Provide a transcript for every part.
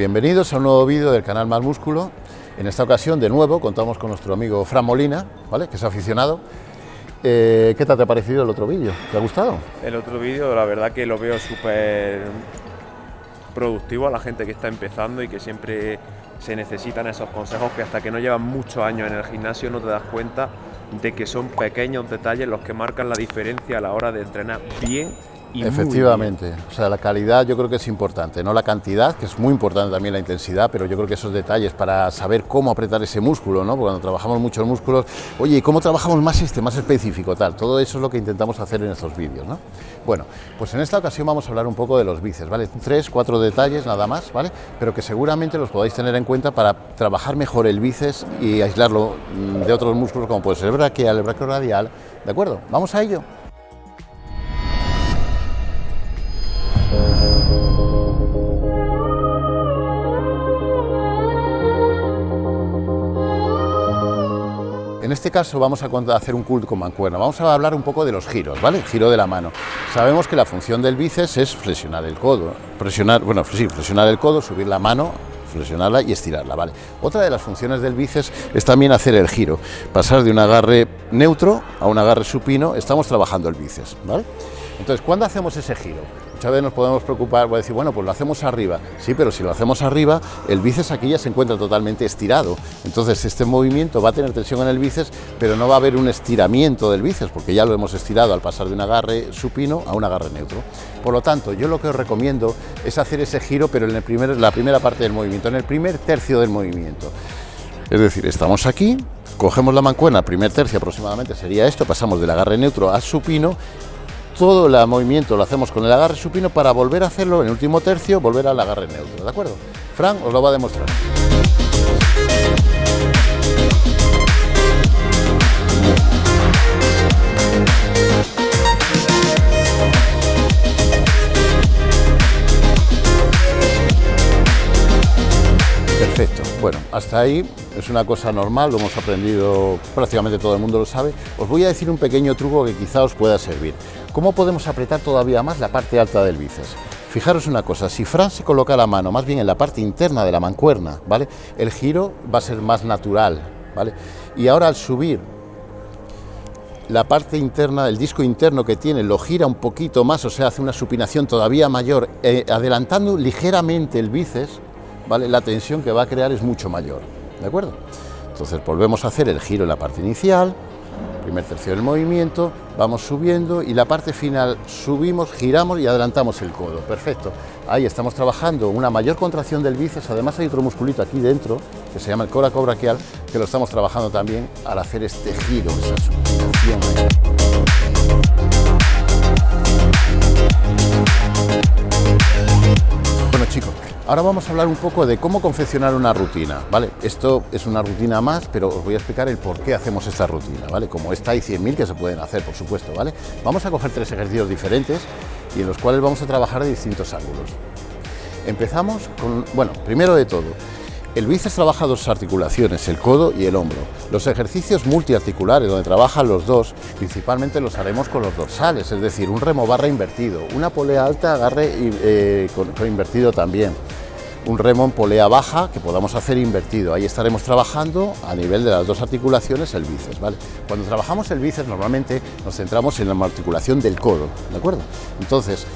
Bienvenidos a un nuevo vídeo del canal Más Músculo. En esta ocasión, de nuevo, contamos con nuestro amigo Fran Molina, ¿vale? que es aficionado. Eh, ¿Qué te ha parecido el otro vídeo? ¿Te ha gustado? El otro vídeo, la verdad que lo veo súper productivo a la gente que está empezando y que siempre se necesitan esos consejos que hasta que no llevan muchos años en el gimnasio no te das cuenta de que son pequeños detalles los que marcan la diferencia a la hora de entrenar bien Efectivamente, o sea, la calidad yo creo que es importante, no la cantidad, que es muy importante también la intensidad, pero yo creo que esos detalles para saber cómo apretar ese músculo, ¿no? Porque cuando trabajamos muchos músculos, oye, ¿y cómo trabajamos más este, más específico, tal? Todo eso es lo que intentamos hacer en estos vídeos, ¿no? Bueno, pues en esta ocasión vamos a hablar un poco de los bíceps, ¿vale? Tres, cuatro detalles nada más, ¿vale? Pero que seguramente los podáis tener en cuenta para trabajar mejor el bíceps y aislarlo mm, de otros músculos como puede ser el braquial, el brachioradial, ¿de acuerdo? ¿Vamos a ello? Este caso vamos a hacer un culto con mancuerna. Vamos a hablar un poco de los giros, ¿vale? giro de la mano. Sabemos que la función del bíceps es flexionar el codo, presionar, bueno, sí, flexionar el codo, subir la mano, flexionarla y estirarla, ¿vale? Otra de las funciones del bíceps es también hacer el giro, pasar de un agarre neutro a un agarre supino, estamos trabajando el bíceps, ¿vale? Entonces, ¿cuándo hacemos ese giro? Muchas veces nos podemos preocupar, voy a decir, bueno, pues lo hacemos arriba. Sí, pero si lo hacemos arriba, el bíceps aquí ya se encuentra totalmente estirado. Entonces, este movimiento va a tener tensión en el bíceps, pero no va a haber un estiramiento del bíceps, porque ya lo hemos estirado al pasar de un agarre supino a un agarre neutro. Por lo tanto, yo lo que os recomiendo es hacer ese giro, pero en el primer, la primera parte del movimiento, en el primer tercio del movimiento. Es decir, estamos aquí, cogemos la mancuerna, primer tercio aproximadamente sería esto, pasamos del agarre neutro al supino todo el movimiento lo hacemos con el agarre supino para volver a hacerlo en el último tercio, volver al agarre neutro, ¿de acuerdo? Fran os lo va a demostrar. Bueno, hasta ahí es una cosa normal, lo hemos aprendido, prácticamente todo el mundo lo sabe. Os voy a decir un pequeño truco que quizá os pueda servir. ¿Cómo podemos apretar todavía más la parte alta del bíceps? Fijaros una cosa, si Fran se coloca la mano más bien en la parte interna de la mancuerna, ¿vale? El giro va a ser más natural, ¿vale? Y ahora al subir la parte interna, el disco interno que tiene, lo gira un poquito más, o sea, hace una supinación todavía mayor, eh, adelantando ligeramente el bíceps, la tensión que va a crear es mucho mayor, ¿de acuerdo? Entonces volvemos a hacer el giro en la parte inicial, primer tercio del movimiento, vamos subiendo y la parte final subimos, giramos y adelantamos el codo, perfecto. Ahí estamos trabajando una mayor contracción del bíceps, además hay otro musculito aquí dentro, que se llama el coracobraquial, que lo estamos trabajando también al hacer este giro, esa Bueno chicos, Ahora vamos a hablar un poco de cómo confeccionar una rutina, ¿vale? Esto es una rutina más, pero os voy a explicar el por qué hacemos esta rutina, ¿vale? Como esta hay 100.000 que se pueden hacer, por supuesto, ¿vale? Vamos a coger tres ejercicios diferentes y en los cuales vamos a trabajar de distintos ángulos. Empezamos con, bueno, primero de todo, el bíceps trabaja dos articulaciones, el codo y el hombro. Los ejercicios multiarticulares, donde trabajan los dos, principalmente los haremos con los dorsales, es decir, un remo barra invertido, una polea alta, agarre eh, con invertido también un remo en polea baja que podamos hacer invertido. Ahí estaremos trabajando a nivel de las dos articulaciones el bíceps. ¿vale? Cuando trabajamos el bíceps normalmente nos centramos en la articulación del codo, ¿de acuerdo? Entonces,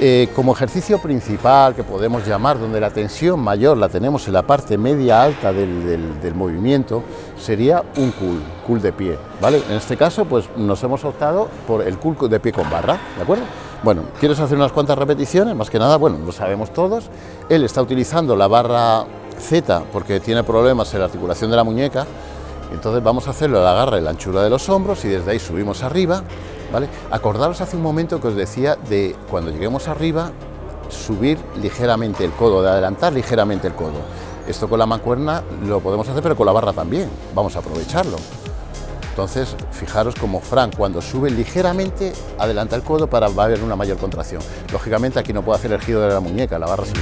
eh, como ejercicio principal que podemos llamar, donde la tensión mayor la tenemos en la parte media alta del, movimiento, sería un cool, cool de pie, ¿vale? En este caso, pues nos hemos optado por el cool de pie con barra, ¿de acuerdo? Bueno, ¿quieres hacer unas cuantas repeticiones? Más que nada, bueno, lo sabemos todos. Él está utilizando la barra Z porque tiene problemas en la articulación de la muñeca. Entonces vamos a hacerlo al agarre la anchura de los hombros y desde ahí subimos arriba. ¿vale? Acordaros hace un momento que os decía de cuando lleguemos arriba, subir ligeramente el codo, de adelantar ligeramente el codo. Esto con la mancuerna lo podemos hacer, pero con la barra también. Vamos a aprovecharlo. Entonces, fijaros como Frank cuando sube ligeramente adelanta el codo para va a haber una mayor contracción. Lógicamente aquí no puede hacer el giro de la muñeca, la barra se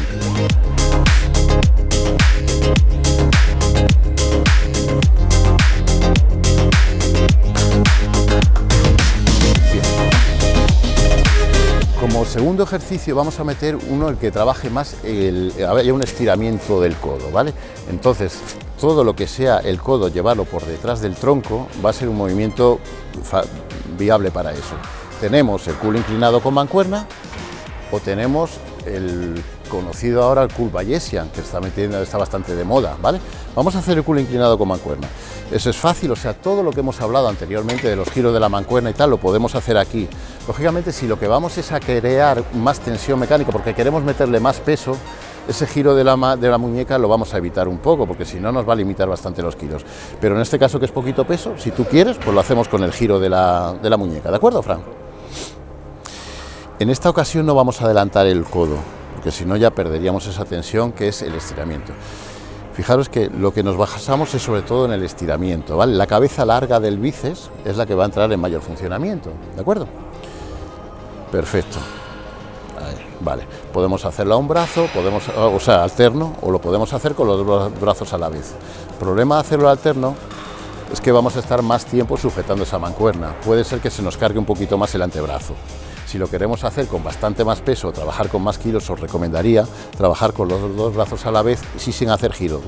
segundo ejercicio vamos a meter uno el que trabaje más, el, un estiramiento del codo, ¿vale? Entonces, todo lo que sea el codo llevarlo por detrás del tronco va a ser un movimiento viable para eso. Tenemos el culo inclinado con mancuerna o tenemos el conocido ahora el cool bayesian, que está, metiendo, está bastante de moda, ¿vale? Vamos a hacer el culo inclinado con mancuerna. Eso es fácil, o sea, todo lo que hemos hablado anteriormente de los giros de la mancuerna y tal, lo podemos hacer aquí. Lógicamente, si lo que vamos es a crear más tensión mecánica, porque queremos meterle más peso, ese giro de la, de la muñeca lo vamos a evitar un poco, porque si no nos va a limitar bastante los kilos. Pero en este caso que es poquito peso, si tú quieres, pues lo hacemos con el giro de la, de la muñeca, ¿de acuerdo, Fran? En esta ocasión no vamos a adelantar el codo, porque si no ya perderíamos esa tensión que es el estiramiento. Fijaros que lo que nos basamos es sobre todo en el estiramiento, ¿vale? La cabeza larga del bíceps es la que va a entrar en mayor funcionamiento, ¿de acuerdo? Perfecto. Vale, podemos hacerlo a un brazo, podemos, o sea, alterno, o lo podemos hacer con los dos brazos a la vez. El problema de hacerlo alterno es que vamos a estar más tiempo sujetando esa mancuerna. Puede ser que se nos cargue un poquito más el antebrazo. Si lo queremos hacer con bastante más peso, trabajar con más kilos, os recomendaría trabajar con los dos brazos a la vez y sin hacer giro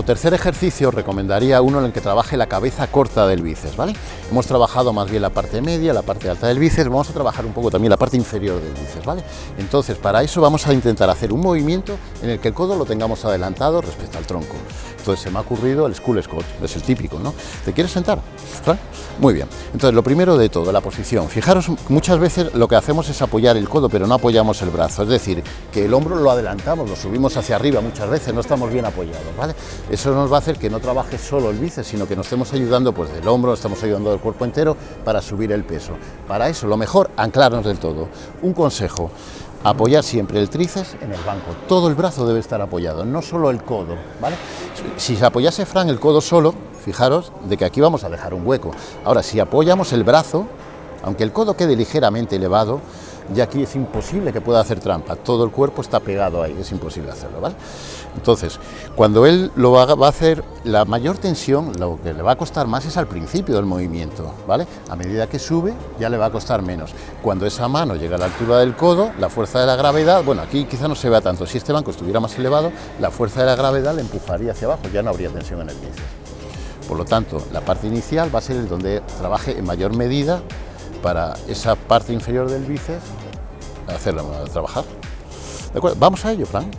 Como tercer ejercicio recomendaría uno en el que trabaje la cabeza corta del bíceps, ¿vale? Hemos trabajado más bien la parte media, la parte alta del bíceps, vamos a trabajar un poco también la parte inferior del bíceps, ¿vale? Entonces, para eso vamos a intentar hacer un movimiento en el que el codo lo tengamos adelantado respecto al tronco. Entonces se me ha ocurrido el School Scott, es el típico, ¿no? ¿Te quieres sentar? Muy bien. Entonces, lo primero de todo, la posición. Fijaros, muchas veces lo que hacemos es apoyar el codo, pero no apoyamos el brazo. Es decir, que el hombro lo adelantamos, lo subimos hacia arriba muchas veces, no estamos bien apoyados, ¿vale? Eso nos va a hacer que no trabaje solo el bíceps, sino que nos estemos ayudando pues del hombro, estamos ayudando del cuerpo entero para subir el peso. Para eso, lo mejor, anclarnos del todo. Un consejo, apoyar siempre el tríceps en el banco. Todo el brazo debe estar apoyado, no solo el codo, ¿vale? Si se apoyase Fran el codo solo, fijaros de que aquí vamos a dejar un hueco. Ahora, si apoyamos el brazo, aunque el codo quede ligeramente elevado, ya aquí es imposible que pueda hacer trampa, todo el cuerpo está pegado ahí, es imposible hacerlo, ¿vale? Entonces, cuando él lo haga, va a hacer la mayor tensión, lo que le va a costar más es al principio del movimiento, ¿vale? A medida que sube, ya le va a costar menos. Cuando esa mano llega a la altura del codo, la fuerza de la gravedad, bueno, aquí quizá no se vea tanto, si este banco estuviera más elevado, la fuerza de la gravedad le empujaría hacia abajo, ya no habría tensión en el bíceps. Por lo tanto, la parte inicial va a ser el donde trabaje en mayor medida para esa parte inferior del bíceps hacerla trabajar. Vamos a ello, Fran.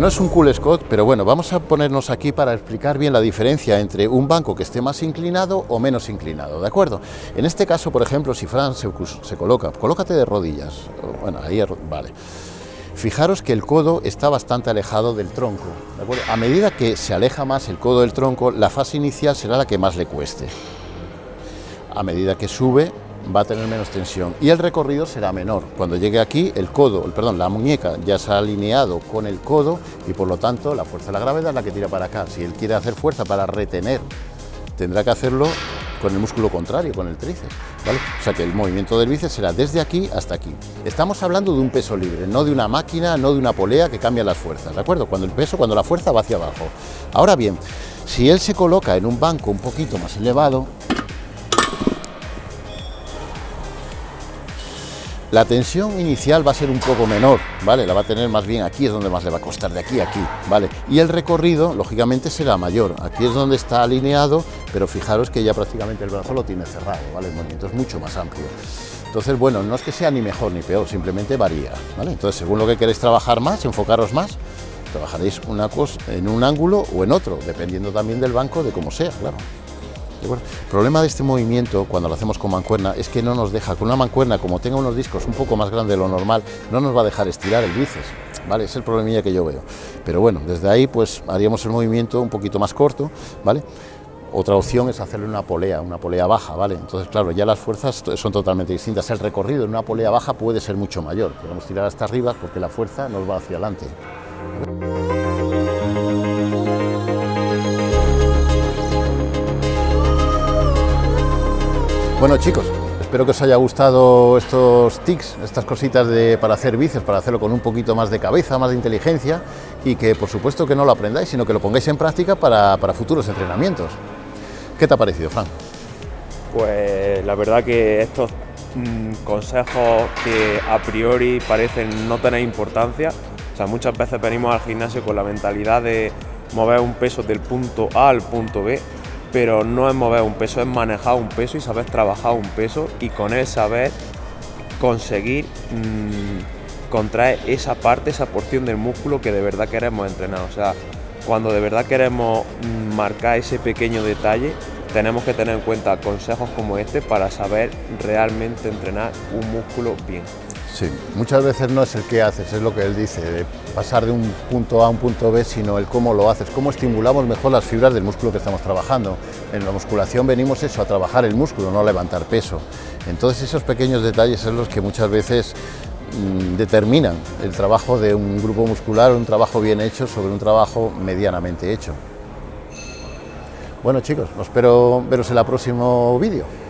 No es un cool Scott, pero bueno, vamos a ponernos aquí para explicar bien la diferencia entre un banco que esté más inclinado o menos inclinado, ¿de acuerdo? En este caso, por ejemplo, si Fran se, coloca, colócate de rodillas, bueno, ahí, vale. Fijaros que el codo está bastante alejado del tronco. A medida que se aleja más el codo del tronco, la fase inicial será la que más le cueste. A medida que sube, va a tener menos tensión y el recorrido será menor. Cuando llegue aquí, el codo, perdón, la muñeca ya se ha alineado con el codo y por lo tanto la fuerza de la gravedad es la que tira para acá. Si él quiere hacer fuerza para retener, tendrá que hacerlo con el músculo contrario, con el tríceps, ¿vale? O sea que el movimiento del bíceps será desde aquí hasta aquí. Estamos hablando de un peso libre, no de una máquina, no de una polea que cambia las fuerzas, ¿de acuerdo? Cuando el peso, cuando la fuerza va hacia abajo. Ahora bien, si él se coloca en un banco un poquito más elevado, La tensión inicial va a ser un poco menor, ¿vale? La va a tener más bien aquí, es donde más le va a costar, de aquí a aquí, ¿vale? Y el recorrido, lógicamente, será mayor. Aquí es donde está alineado, pero fijaros que ya prácticamente el brazo lo tiene cerrado, ¿vale? El movimiento es mucho más amplio. Entonces, bueno, no es que sea ni mejor ni peor, simplemente varía, ¿vale? Entonces, según lo que queréis trabajar más, enfocaros más, trabajaréis una cosa en un ángulo o en otro, dependiendo también del banco, de cómo sea, claro. El problema de este movimiento, cuando lo hacemos con mancuerna, es que no nos deja, con una mancuerna, como tenga unos discos un poco más grandes de lo normal, no nos va a dejar estirar el bíceps, ¿vale? Es el problemilla que yo veo. Pero bueno, desde ahí pues haríamos el movimiento un poquito más corto, ¿vale? Otra opción es hacerle una polea, una polea baja, ¿vale? Entonces, claro, ya las fuerzas son totalmente distintas. El recorrido en una polea baja puede ser mucho mayor. Podemos tirar hasta arriba porque la fuerza nos va hacia adelante. Bueno chicos, espero que os haya gustado estos tics, estas cositas de, para hacer bíceps, para hacerlo con un poquito más de cabeza, más de inteligencia y que por supuesto que no lo aprendáis, sino que lo pongáis en práctica para, futuros entrenamientos. ¿Qué te ha parecido, Fran? Pues la verdad que estos mm, consejos que a priori parecen no tener importancia, o sea, muchas veces venimos al gimnasio con la mentalidad de mover un peso del punto A al punto B pero no es mover un peso, es manejar un peso y saber trabajar un peso y con él saber conseguir mm, contraer esa parte, esa porción del músculo que de verdad queremos entrenar. O sea, cuando de verdad queremos mm, marcar ese pequeño detalle, tenemos que tener en cuenta consejos como este para saber realmente entrenar un músculo bien. Sí, muchas veces no es el que haces, es lo que él dice, de pasar de un punto A a un punto B, sino el cómo lo haces, cómo estimulamos mejor las fibras del músculo que estamos trabajando. En la musculación venimos eso, a trabajar el músculo, no a levantar peso. Entonces esos pequeños detalles son los que muchas veces mm, determinan el trabajo de un grupo muscular, un trabajo bien hecho sobre un trabajo medianamente hecho. Bueno chicos, espero veros en el próximo vídeo.